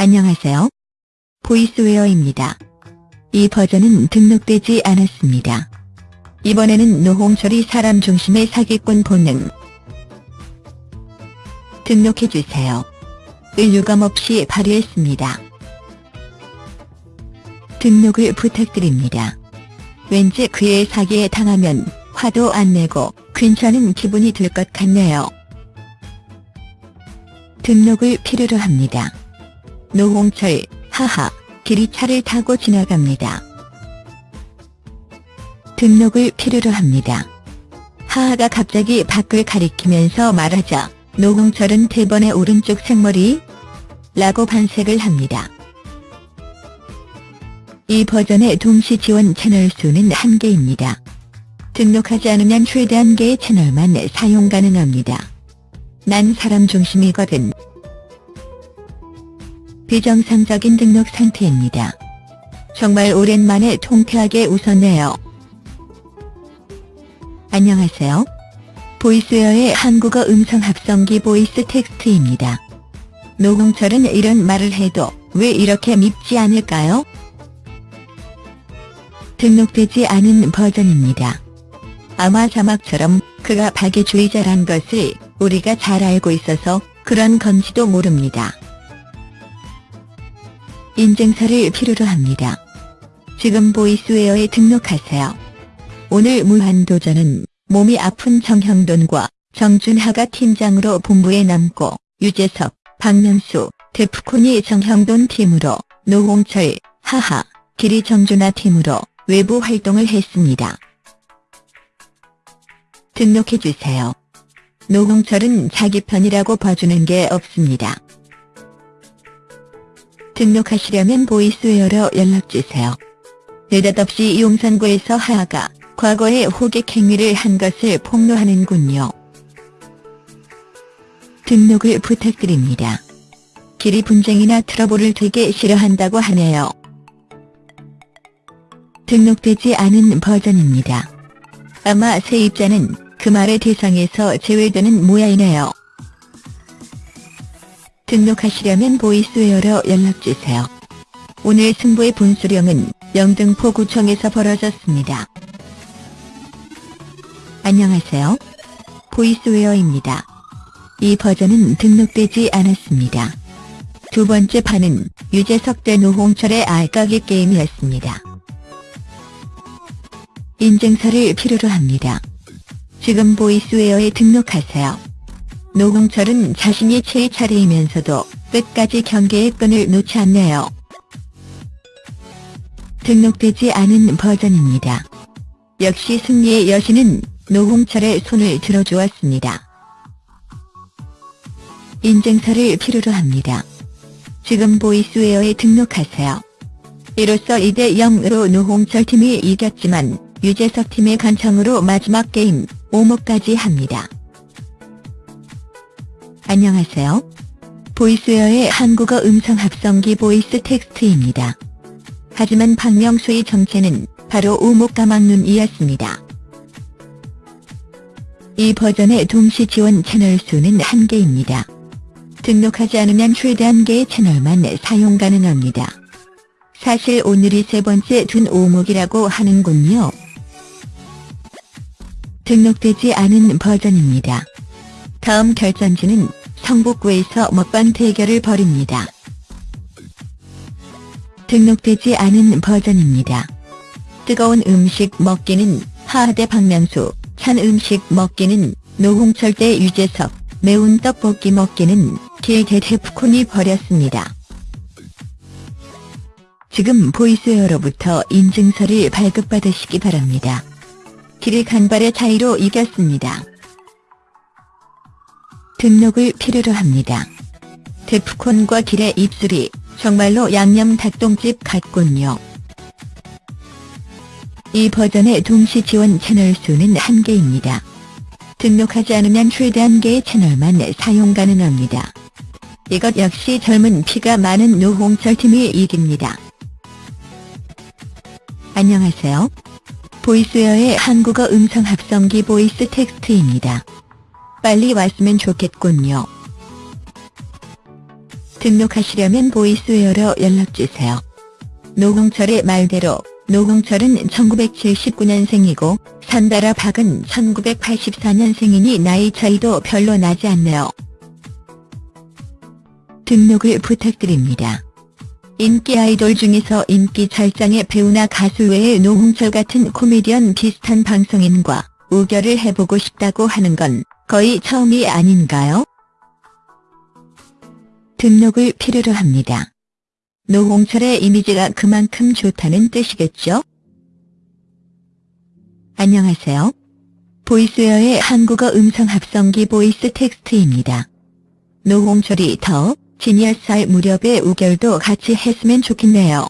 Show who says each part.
Speaker 1: 안녕하세요. 보이스웨어입니다. 이 버전은 등록되지 않았습니다. 이번에는 노홍철이 사람 중심의 사기꾼 본능. 등록해주세요. 을 유감 없이 발휘했습니다. 등록을 부탁드립니다. 왠지 그의 사기에 당하면 화도 안 내고 괜찮은 기분이 들 것 같네요. 등록을 필요로 합니다. 노홍철, 하하, 길이 차를 타고 지나갑니다. 등록을 필요로 합니다. 하하가 갑자기 밖을 가리키면서 말하자 노홍철은 대번의 오른쪽 생머리 라고 반색을 합니다. 이 버전의 동시 지원 채널 수는 한개입니다 등록하지 않으면 최대 한개의 채널만 사용 가능합니다. 난 사람 중심이거든. 비정상적인 등록 상태입니다. 정말 오랜만에 통쾌하게 웃었네요. 안녕하세요. Voiceware의 한국어 음성 합성기 VoiceText입니다. 노홍철은 이런 말을 해도 왜 이렇게 밉지 않을까요? 등록되지 않은 버전입니다. 아마 자막처럼 그가 박애주의자란 것을 우리가 잘 알고 있어서 그런 건지도 모릅니다. 인증서를 필요로 합니다. 지금 보이스웨어에 등록하세요. 오늘 무한도전은 몸이 아픈 정형돈과 정준하가 팀장으로 본부에 남고 유재석, 박명수, 데프콘이 정형돈 팀으로 노홍철, 하하, 길이 정준하 팀으로 외부 활동을 했습니다. 등록해주세요. 노홍철은 자기 편이라고 봐주는 게 없습니다. 등록하시려면 보이스웨어로 연락주세요. 느닷없이 용산구에서 하하가 과거에 호객 행위를 한 것을 폭로하는군요. 등록을 부탁드립니다. 길이 분쟁이나 트러블을 되게 싫어한다고 하네요. 등록되지 않은 버전입니다. 아마 세입자는 그 말의 대상에서 제외되는 모양이네요. 등록하시려면 보이스웨어로 연락주세요. 오늘 승부의 분수령은 영등포구청에서 벌어졌습니다. 안녕하세요. 보이스웨어입니다. 이 버전은 등록되지 않았습니다. 두 번째 판은 유재석 대 노홍철의 알까기 게임이었습니다. 인증서를 필요로 합니다. 지금 보이스웨어에 등록하세요. 노홍철은 자신이 최 차례이면서도 끝까지 경계의 끈을 놓지 않네요. 등록되지 않은 버전입니다. 역시 승리의 여신은 노홍철의 손을 들어주었습니다. 인증서를 필요로 합니다. 지금 Voiceware에 등록하세요. 이로써 2대 0으로 노홍철 팀이 이겼지만 유재석 팀의 간청으로 마지막 게임 5모까지 합니다. 안녕하세요. Voiceware의 한국어 음성 합성기 VoiceText입니다. 하지만 박명수의 정체는 바로 우목가망눈이었습니다. 이 버전의 동시 지원 채널 수는 한개입니다 등록하지 않으면 최대 한개의 채널만 사용 가능합니다. 사실 오늘이 세 번째 둔 오목이라고 하는군요. 등록되지 않은 버전입니다. 다음 결전지는 성북구에서 먹방 대결을 벌입니다. 등록되지 않은 버전입니다. 뜨거운 음식 먹기는 하하대 박명수, 찬 음식 먹기는 노홍철 대 유재석, 매운 떡볶이 먹기는 길대 데프콘이 벌였습니다. 지금 보이스웨어로부터 인증서를 발급받으시기 바랍니다. 길의 간발의 차이로 이겼습니다. 등록을 필요로 합니다. 데프콘과 길의 입술이 정말로 양념 닭똥집 같군요. 이 버전의 동시 지원 채널 수는 한개입니다 등록하지 않으면 최대 한개의 채널만 사용 가능합니다. 이것 역시 젊은 피가 많은 노홍철 팀이 이깁니다. 안녕하세요. Voiceware의 한국어 음성 합성기 VoiceText입니다. 빨리 왔으면 좋겠군요. 등록하시려면 Voiceware로 연락주세요. 노홍철의 말대로 노홍철은 1979년생이고 산다라 박은 1984년생이니 나이 차이도 별로 나지 않네요. 등록을 부탁드립니다. 인기 아이돌 중에서 인기 절정의 배우나 가수 외에 노홍철 같은 코미디언 비슷한 방송인과 우결을 해보고 싶다고 하는 건 거의 처음이 아닌가요? 등록을 필요로 합니다. 노홍철의 이미지가 그만큼 좋다는 뜻이겠죠? 안녕하세요. Voiceware의 한국어 음성 합성기 VoiceText입니다. 노홍철이 더 지니어스할 무렵에 우결도 같이 했으면 좋겠네요.